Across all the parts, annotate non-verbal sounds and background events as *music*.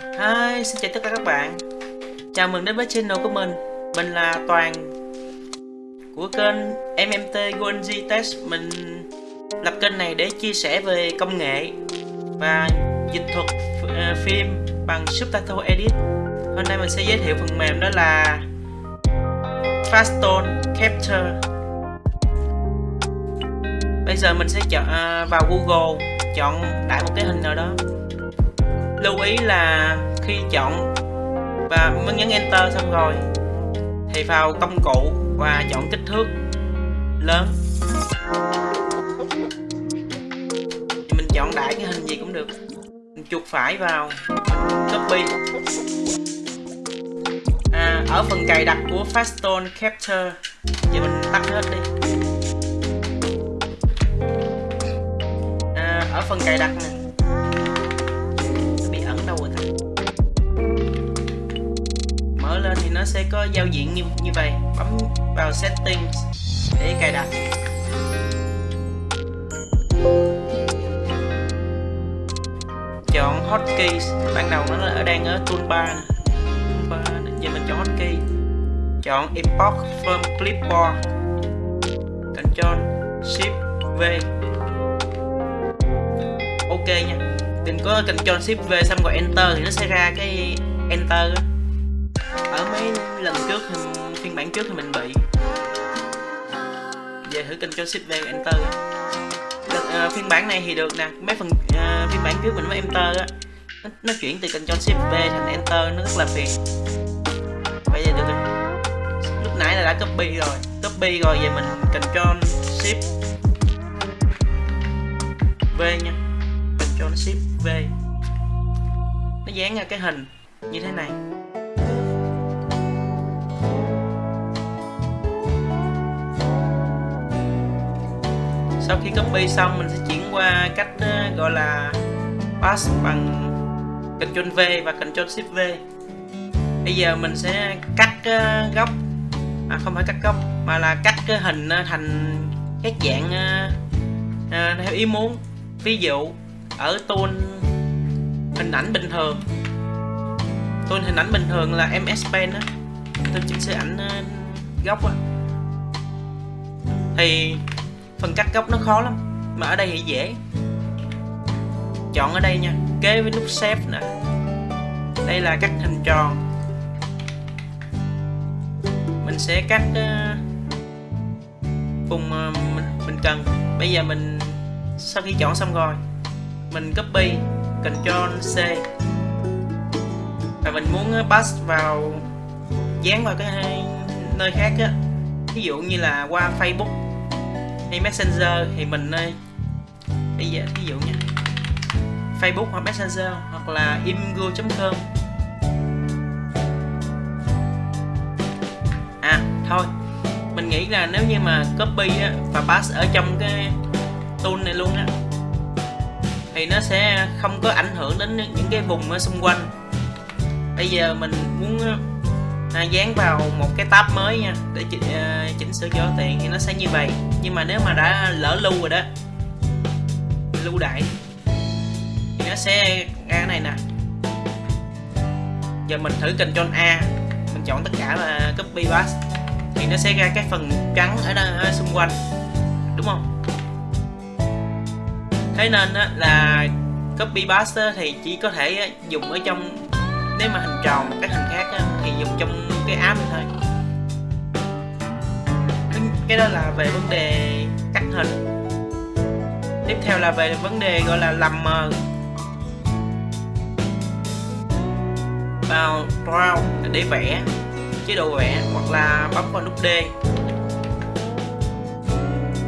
Hi, xin chào tất cả các bạn. Chào mừng đến với channel của mình. Mình là Toàn. Của kênh MMT Golden Test. Mình lập kênh này để chia sẻ về công nghệ Và dịch thuật ờ, phim bằng Subtitle Edit. Hôm nay mình sẽ giới thiệu phần mềm đó là Fastone Capture. Bây giờ mình sẽ chọn ờ, vào Google Chọn đại một cái hình nào đó lưu ý là khi chọn và mình nhấn enter xong rồi thì vào công cụ và chọn kích thước lớn. Mình chọn đại cái hình gì cũng được. Mình chuột phải vào copy. À, ở phần cài đặt của faststone Capture thì mình tắt hết đi. À, ở phần cài đặt này nó sẽ có giao diện như như vậy. Bấm vào settings để cài đặt. Chọn hotkeys. Ban đầu nó ở đang ở toolbar toolbar giờ mình chọn hotkey. Chọn import from clipboard. Ctrl Shift V. Ok nha. Đừng có Ctrl Shift V xong rồi Enter thì nó sẽ ra cái Enter đó ở mấy lần trước thì phiên bản trước thì mình bị về thử kênh cho shift v enter uh, phiên bản này thì được nè. Mấy phần uh, phiên bản trước mình mới enter á. Nó, nó chuyển từ kênh cho shift v thành enter nó rất là phiền. Bây giờ được rồi. Lúc nãy là đã copy rồi. Copy rồi về mình control shift v nha. Control shift v. Nó dán ra cái hình như thế này. Sau khi copy xong mình sẽ chuyển qua cách ờ, gọi là pass bằng Ctrl V và Ctrl Shift V. Bây giờ mình sẽ cắt ờ, góc. À, không phải cắt góc mà là cắt cái hình ờ, thành các dạng à, theo ý muốn. Ví dụ ở tool hình ảnh bình thường. Tool hình ảnh bình thường là MS Pen á. Tôi chỉnh sửa ảnh góc á. Thì phần cắt góc nó khó lắm mà ở đây thì dễ. Chọn ở đây nha kế với nút xếp nè. Đây là cắt hình tròn. Mình sẽ cắt ờ, vùng ờ, mình, mình cần. Bây giờ mình sau khi chọn xong rồi mình copy Ctrl C. Và mình muốn ờ, pass vào dán vào cái nơi khác á. Ví dụ như là qua Facebook hay messenger thì mình ơi bây giờ ví dụ nha. Facebook hoặc messenger hoặc là imgo.com à thôi. Mình nghĩ là nếu như mà copy á, và pass ở trong cái tool này luôn á thì nó sẽ không có ảnh hưởng đến những cái vùng ở xung quanh. Bây giờ mình muốn ờ, à, dán vào một cái tab mới nha để chỉnh, à, chỉnh sửa cho tiền thì nó sẽ như vậy. Nhưng mà nếu mà đã lỡ lưu rồi đó lưu đại thì nó sẽ ra cái này nè. Giờ mình thử Ctrl A mình chọn tất cả là copy paste thì nó sẽ ra cái phần trắng ở, đó, ở xung quanh đúng không? Thế nên á, là copy paste thì chỉ có thể dùng ở trong nếu mà hình tròn một cái hình khác á, thì dùng trong cái app này thôi. Vâng, cái đó là về vấn đề cắt hình. Tiếp theo là về vấn đề gọi là làm mờ. Vào draw để vẽ chế độ vẽ hoặc là bấm vào nút D.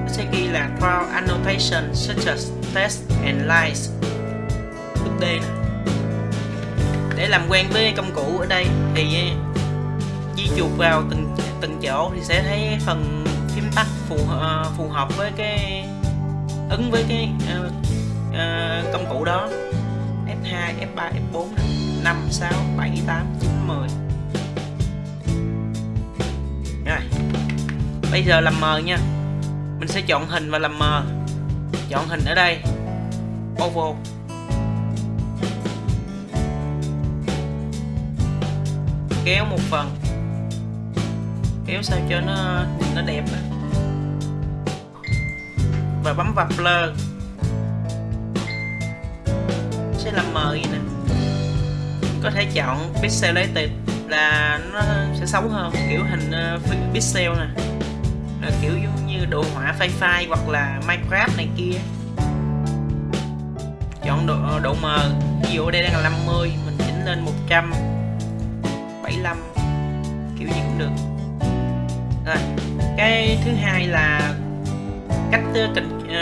Nó sẽ ghi là draw annotation such as text and lines. Nút D này để làm quen với công cụ ở đây thì ờ, di chuột vào từng từng chỗ thì sẽ thấy phần phím tắt phù uh, phù hợp với cái ứng với cái uh, uh, công cụ đó. F2, F3, F4, 5, 6, 7, 8, 9, 10 Rồi Bây giờ làm mờ nha. Mình sẽ chọn hình và làm mờ Chọn hình ở đây. Oval kéo một phần. Kéo sao cho nó nó đẹp đó. và bấm vào blur sẽ làm mờ vậy nè. Có thể chọn pixelated là nó sẽ xấu hơn kiểu hình uh, pixel nè. Là kiểu giống như đồ họa phai phai hoặc là minecraft này kia. Chọn độ, ờ, độ mờ. Ví dụ đây đang là 50 mình chỉnh lên 175 kiểu gì cũng được. Rồi cái thứ hai là cách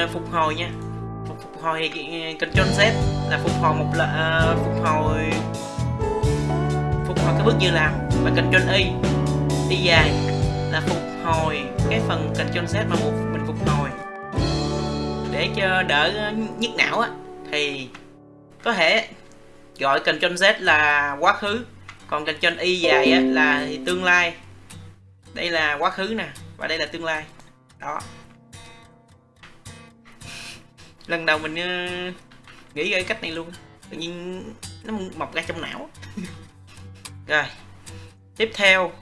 uh, phục hồi nha. Phục, phục hồi thì ờ, Ctrl Z là phục hồi một là uh, phục hồi phục hồi cái bước như làm và Ctrl Y. Đi dài là phục hồi cái phần Ctrl Z mà một mình phục hồi. Để cho đỡ nhức não á thì có thể gọi Ctrl Z là quá khứ còn Ctrl Y dài á là tương lai. Đây là quá khứ nè và đây là tương lai. Đó. Lần đầu mình uh, nghĩ ra cách này luôn. Tự nhiên nó mọc ra trong não. *laughs* Rồi. Tiếp theo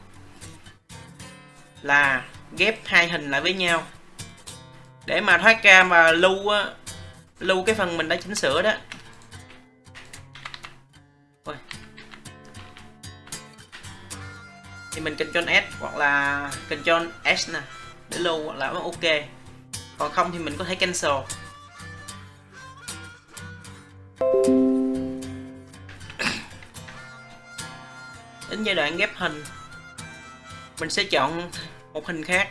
là ghép hai hình lại với nhau. Để mà thoát ra mà lưu á lưu cái phần mình đã chỉnh sửa đó. Ôi. Thì mình Ctrl S hoặc là Ctrl S nè, để lưu hoặc là ok. Còn không thì mình có thể cancel. Đến giai đoạn ghép hình, mình sẽ chọn một hình khác.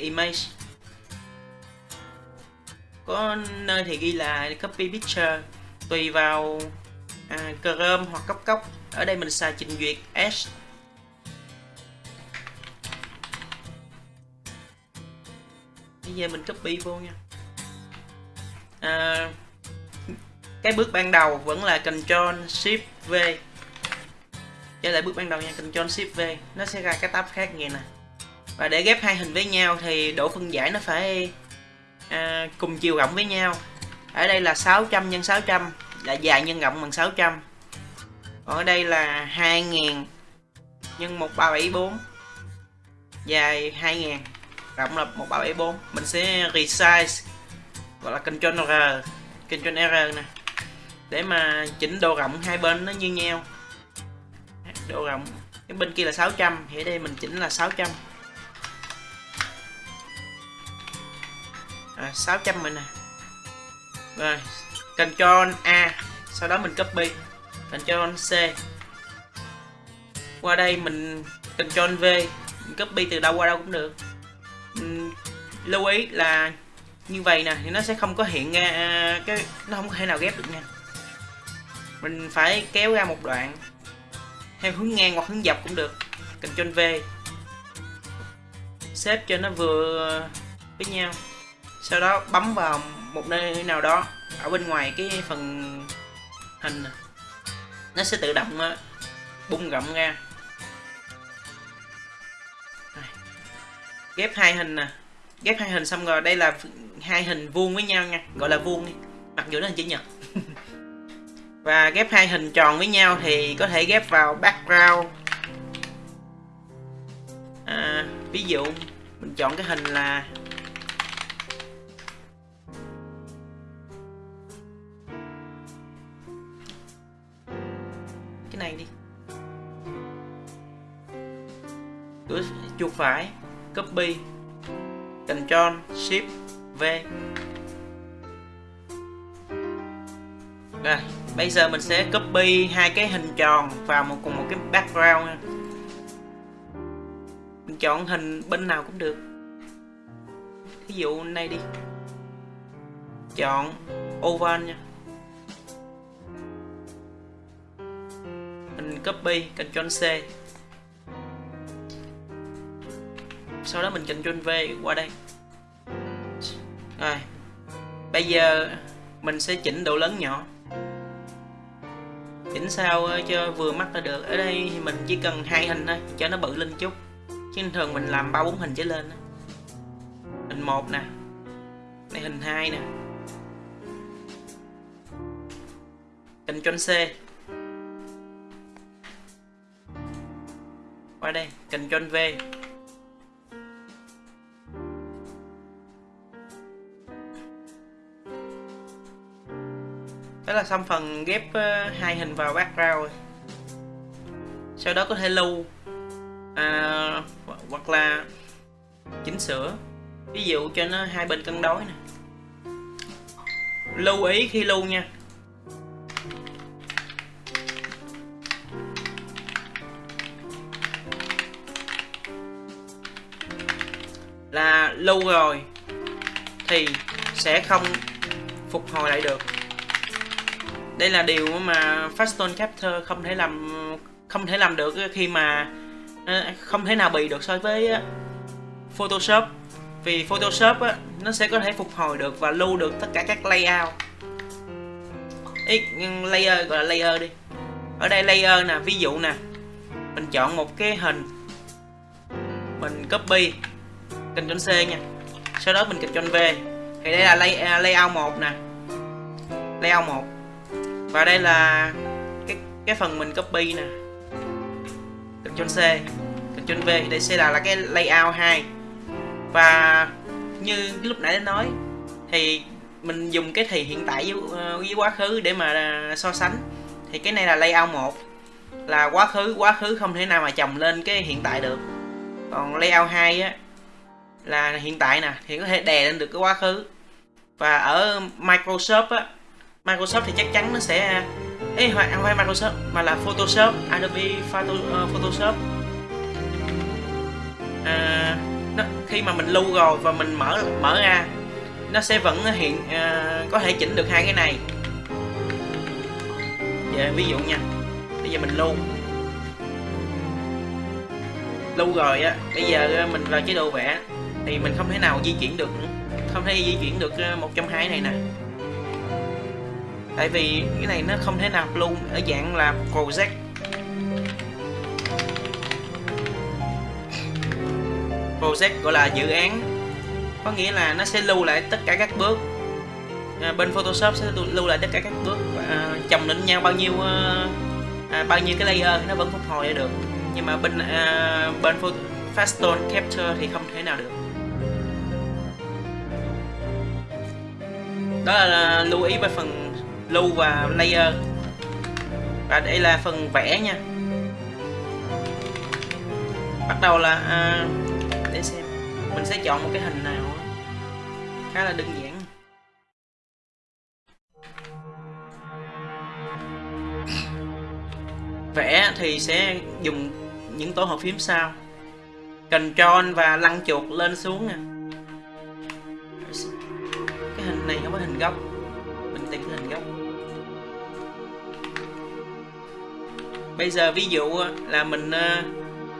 Image. Có nơi thì ghi là copy picture tùy vào à, Chrome hoặc cốc cốc. Ở đây mình xài trình duyệt Edge bây giờ mình copy vô nha. À, cái bước ban đầu vẫn là Ctrl Shift V. Trở lại bước ban đầu nha Ctrl Shift V. Nó sẽ ra cái tab khác nghe nè và để ghép hai hình với nhau thì độ phân giải nó phải à, cùng chiều rộng với nhau. Ở đây là 600 x 600 là dài nhân rộng bằng 600 còn ở đây là 2000 nhân 1374 dài 2000 rộng là 1374 mình sẽ resize gọi là Ctrl R Ctrl R nè. Để mà chỉnh độ rộng hai bên nó như nhau. Độ rộng cái bên kia là 600 thì ở đây mình chỉnh là 600 à, 600 mình nè rồi Ctrl A sau đó mình copy. Ctrl C. Qua đây mình Ctrl V. Mình copy từ đâu qua đâu cũng được. Mình lưu ý là như vậy nè thì nó sẽ không có hiện ra à, cái nó không thể nào ghép được nha. Mình phải kéo ra một đoạn theo hướng ngang hoặc hướng dọc cũng được. Ctrl V. Xếp cho nó vừa với nhau sau đó bấm vào một nơi nào đó ở bên ngoài cái phần hình nó sẽ tự động ờ, bung rộng ra. Ghép hai hình nè. Ghép hai hình xong rồi đây là hai hình vuông với nhau nha gọi là vuông đi. Mặc dù nó hình chữ nhật. *laughs* Và ghép hai hình tròn với nhau thì có thể ghép vào background. À, ví dụ mình chọn cái hình là phải. Copy. Ctrl Shift, V. Rồi, bây giờ mình sẽ copy hai cái hình tròn vào một, cùng một cái background. Nha mình chọn hình bên nào cũng được. Ví dụ này đi. Chọn oval nha. Mình copy Ctrl C. sau đó mình chỉnh Ctrl V qua đây. Rồi, bây giờ mình sẽ chỉnh độ lớn nhỏ. Chỉnh sao ờ, cho vừa mắt là được. Ở đây thì mình chỉ cần hai hình thôi, cho nó bự lên chút. Chứ thường mình làm ba bốn hình trở lên hình một nè, này hình hai nè. Ctrl C. Qua đây Ctrl V. đó là xong phần ghép ờ, hai hình vào background. Rồi sau đó có thể lưu à, hoặc là chỉnh sửa. Ví dụ cho nó hai bên cân đối nè. Lưu ý khi lưu nha. Là lưu rồi thì sẽ không phục hồi lại được đây là điều mà Faston Capture không thể làm không thể làm được khi mà ờ, không thể nào bị được so với ờ, Photoshop. Vì Photoshop á, nó sẽ có thể phục hồi được và lưu được tất cả các layout Ý, layer gọi là layer đi. Ở đây layer nè ví dụ nè mình chọn một cái hình mình copy Ctrl C nha. Sau đó mình Ctrl V. Thì đây là lay, layout 1 nè. Layout 1 và đây là cái cái phần mình copy nè. Ctrl C Ctrl V. Đây sẽ là, là cái layout 2 và như lúc nãy đã nói thì mình dùng cái thì hiện tại với, ờ, với quá khứ để mà à, so sánh. Thì cái này là layout 1 là quá khứ quá khứ không thể nào mà chồng lên cái hiện tại được. Còn layout 2 á là hiện tại nè thì có thể đè lên được cái quá khứ. Và ở Microsoft á Microsoft thì chắc chắn nó sẽ Ê, không phải Microsoft mà là Photoshop Adobe Photo, uh, Photoshop. À, nó, khi mà mình lưu rồi và mình mở mở ra nó sẽ vẫn hiện uh, có thể chỉnh được hai cái này. Giờ ví dụ nha bây giờ mình lưu. Lưu rồi á bây giờ mình vào chế độ vẽ thì mình không thể nào di chuyển được không thể di chuyển được ờ, một trong hai này nè tại vì cái này nó không thể nào luôn ở dạng là project. Project gọi là dự án. Có nghĩa là nó sẽ lưu lại tất cả các bước. À, bên Photoshop sẽ lưu lại tất cả các bước à, chồng lên nhau bao nhiêu à, à, bao nhiêu cái layer nó vẫn phục hồi được. Nhưng mà bên à, bên Fastone Capture thì không thể nào được. Đó là lưu ý về phần lưu và layer và đây là phần vẽ nha. Bắt đầu là à, để xem. Mình sẽ chọn một cái hình nào khá là đơn giản. Vẽ thì sẽ dùng những tổ hợp phím sau. Ctrl và lăn chuột lên xuống nè. Cái hình này không có hình góc bây giờ ví dụ ờ, là mình uh,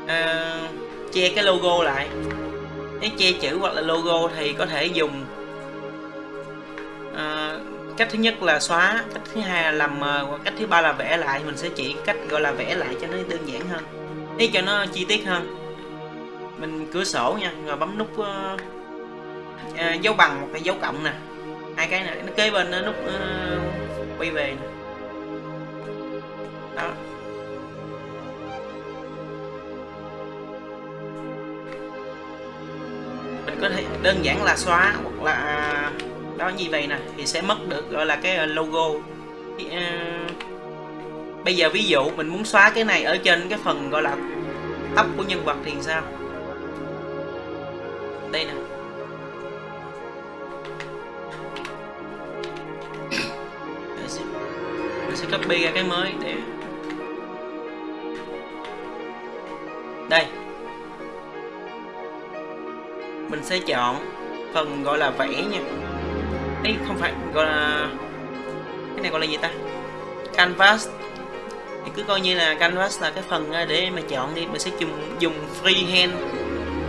uh, che cái logo lại. Nếu che chữ hoặc là logo thì có thể dùng uh, cách thứ nhất là xóa cách thứ hai là làm mờ cách thứ ba là vẽ lại. Mình sẽ chỉ cách gọi là vẽ lại cho nó đơn giản hơn để cho nó chi tiết hơn. Mình cửa sổ nha rồi bấm nút uh, uh, dấu bằng một cái dấu cộng nè. Hai cái này nó kế bên nút uh, quay về nè. đó. Đơn giản là xóa hoặc là đó như vậy nè thì sẽ mất được gọi là cái ờ, logo. Thì, uh, bây giờ ví dụ mình muốn xóa cái này ở trên cái phần gọi là tóc của nhân vật thì sao? Đây nè. Mình sẽ copy ra cái mới để đây mình sẽ chọn phần gọi là vẽ nha. Ấy không phải gọi là cái này gọi là gì ta? Canvas. Thì cứ coi như là canvas là cái phần à, để mà chọn đi mình sẽ dùng dùng freehand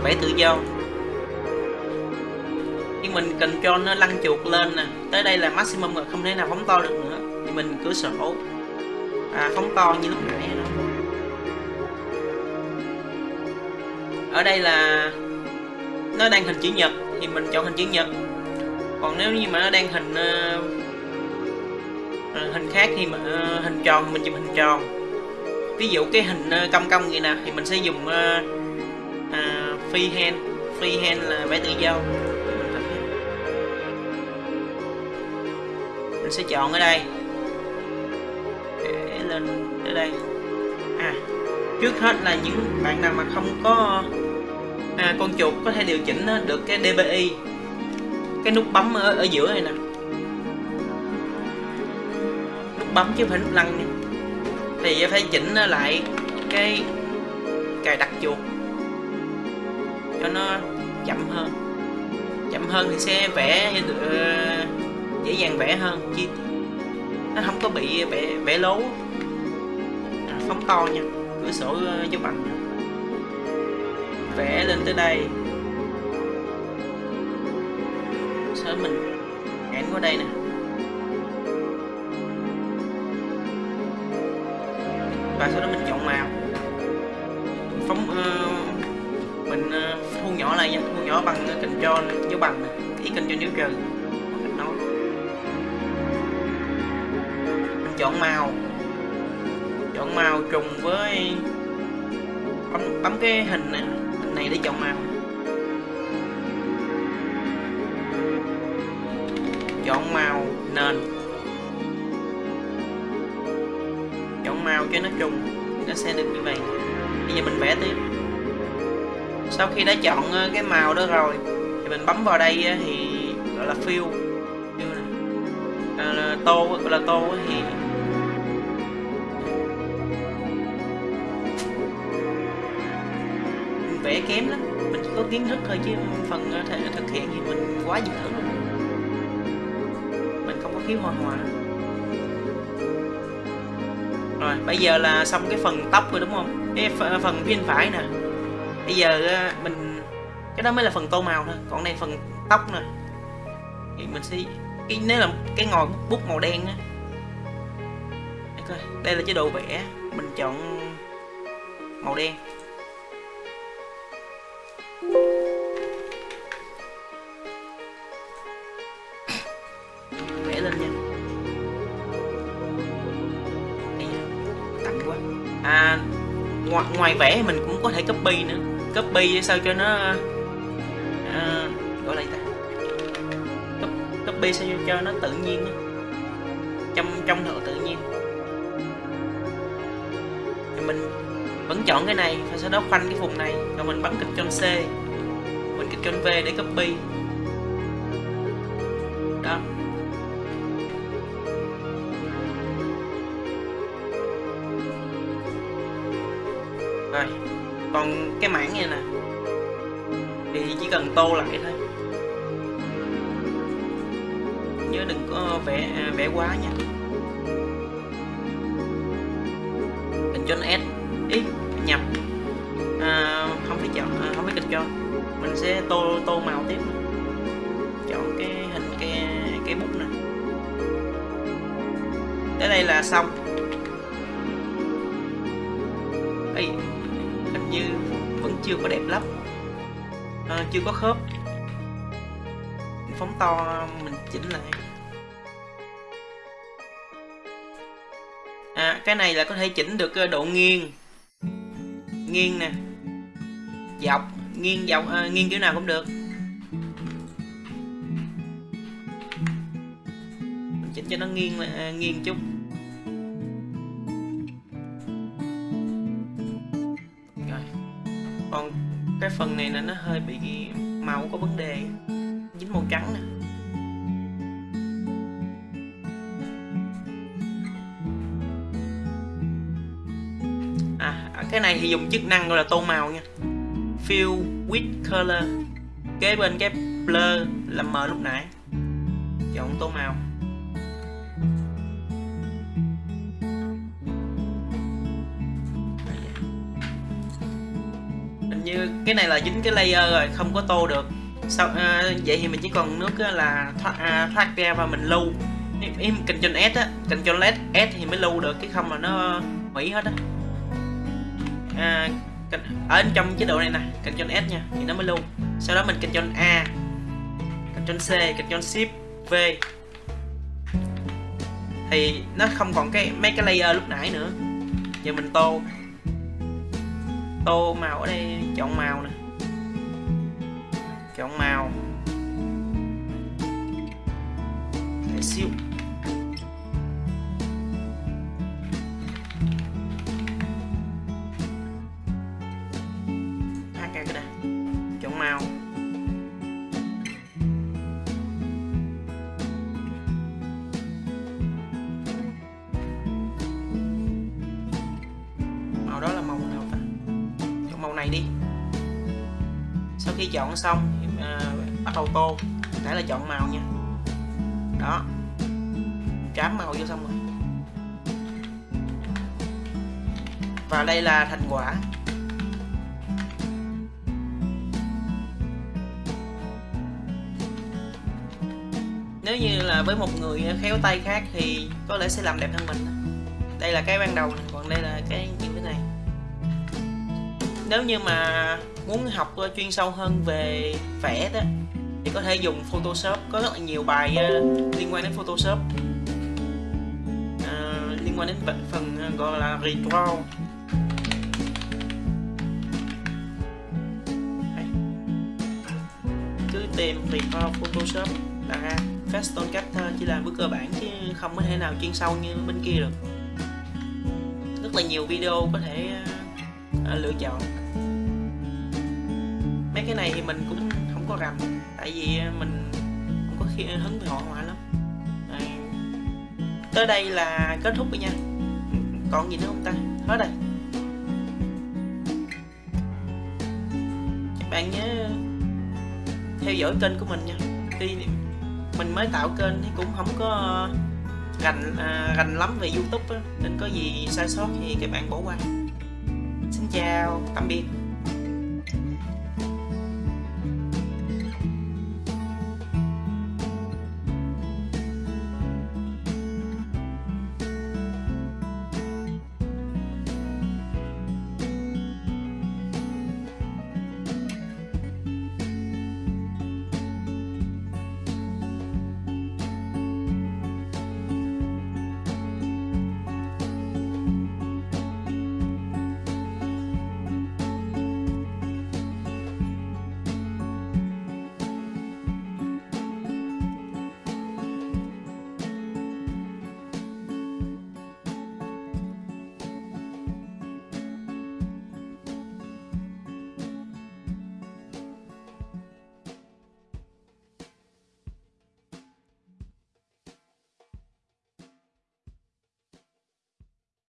vẽ tự do. Nhưng mình cần cho nó lăn chuột lên nè. Tới đây là maximum rồi không thể nào phóng to được nữa. Thì mình cửa sổ à, phóng to như lúc nãy đó. Ở đây là nó đang hình chữ nhật thì mình chọn hình chữ nhật. Còn nếu như mà nó đang hình uh, hình khác thì mà uh, hình tròn thì mình chụp hình tròn. Ví dụ cái hình uh, cong cong vậy nè thì mình sẽ dùng à, uh, uh, freehand freehand là vẽ tự do. Mình sẽ chọn ở đây. Để lên ở đây. À trước hết là những bạn nào mà không có à, con chuột có thể điều chỉnh à, được cái DPI cái nút bấm ở, ở giữa này nè. Nút bấm chứ không phải nút lăn nha thì phải chỉnh à, lại cái cài đặt chuột cho nó chậm hơn. Chậm hơn thì sẽ vẽ uh, dễ dàng vẽ hơn chi. Nó không có bị vẽ vẽ lố. À, phóng to nha cửa sổ giúp ảnh vẽ lên tới đây. Sau mình ấn qua đây nè. Và sau đó mình chọn màu. Phóng uh, mình uh, thu nhỏ lại nha. Thu nhỏ bằng ờ, control dấu bằng nè. Ý control dấu trừ nói mình chọn màu. Chọn màu trùng với bấm bấm cái hình hình này để chọn màu chọn màu nền. Chọn màu cho nó trùng nó sẽ được như vậy. Bây giờ mình vẽ tiếp. Sau khi đã chọn ờ, cái màu đó rồi thì mình bấm vào đây ờ, thì gọi là fill. À, tô gọi là tô thì vẽ kém lắm. Mình chỉ có kiến thức thôi chứ phần ờ, thể thực hiện thì mình quá dở luôn mình không khiếu hoa hòa rồi, bây giờ là xong cái phần tóc rồi đúng không? Cái ờ, phần bên phải nè. Bây giờ ờ, mình, cái đó mới là phần tô màu thôi, còn đây phần tóc nè. Thì mình sẽ, cái, nếu là cái ngòi bút màu đen á. Đây là chế độ vẽ, mình chọn màu đen. Ngoài, vẽ mình cũng có thể copy nữa. Copy sao cho nó à, gọi là ta? Copy sao cho nó tự nhiên trong trong độ tự nhiên. Thì mình vẫn chọn cái này và sau đó khoanh cái vùng này rồi mình bấm Ctrl C mình Ctrl V để copy. Rồi còn cái mảng này nè. Thì chỉ cần tô lại thôi. Nhớ đừng có vẽ à, vẽ quá nha. Ctrl S ý nhập. À, không phải chọn à, không phải chọn mình sẽ tô tô màu tiếp. Chọn cái hình cái cái bút này tới đây là xong. Chưa có đẹp lắm. À, chưa có khớp. Phóng to mình chỉnh lại. À cái này là có thể chỉnh được ờ, độ nghiêng. Nghiêng nè. Dọc nghiêng dọc à, nghiêng kiểu nào cũng được. Mình chỉnh cho nó nghiêng à, nghiêng chút. Phần này là nó hơi bị màu có vấn đề. Dính màu trắng nè. À cái này thì dùng chức năng gọi là tô màu nha. Fill with color. Kế bên cái blur là mờ lúc nãy. Chọn tô màu. Như cái này là dính cái layer rồi không có tô được. Sau à, vậy thì mình chỉ còn nước là thoát, à, thoát ra và mình lưu. Em, em Ctrl S á Ctrl S, S thì mới lưu được cái không là nó hủy hết á. À, ở trong chế độ này nè Ctrl S nha thì nó mới lưu. Sau đó mình Ctrl A Ctrl C Ctrl Shift V. Thì nó không còn cái mấy cái layer lúc nãy nữa. Giờ mình tô tô màu ở đây chọn màu nè. Chọn màu. Chọn xong à, bắt đầu tô. Nãy là chọn màu nha. Đó. Trám màu vô xong rồi. Và đây là thành quả. Nếu như là với một người khéo tay khác thì có lẽ sẽ làm đẹp hơn mình. Đây là cái ban đầu còn đây là cái như cái này. Nếu như mà muốn học ờ, chuyên sâu hơn về vẽ đó thì có thể dùng Photoshop. Có rất là nhiều bài uh, liên quan đến Photoshop. Uh, liên quan đến phần uh, gọi là redraw. Đây. cứ tìm redraw Photoshop là ra. Faston Capture chỉ là bước cơ bản chứ không có thể nào chuyên sâu như bên kia được. Rất là nhiều video có thể uh, lựa chọn mấy cái này thì mình cũng không có rành. Tại vì à, mình không có khi hứng về hội họa lắm. À, tới đây là kết thúc rồi nha. Còn gì nữa không ta? Hết rồi. Các bạn nhớ theo dõi kênh của mình nha. Khi mình mới tạo kênh thì cũng không có rành à, rành lắm về youtube á, nên có gì sai sót thì các bạn bỏ qua. Xin chào tạm biệt.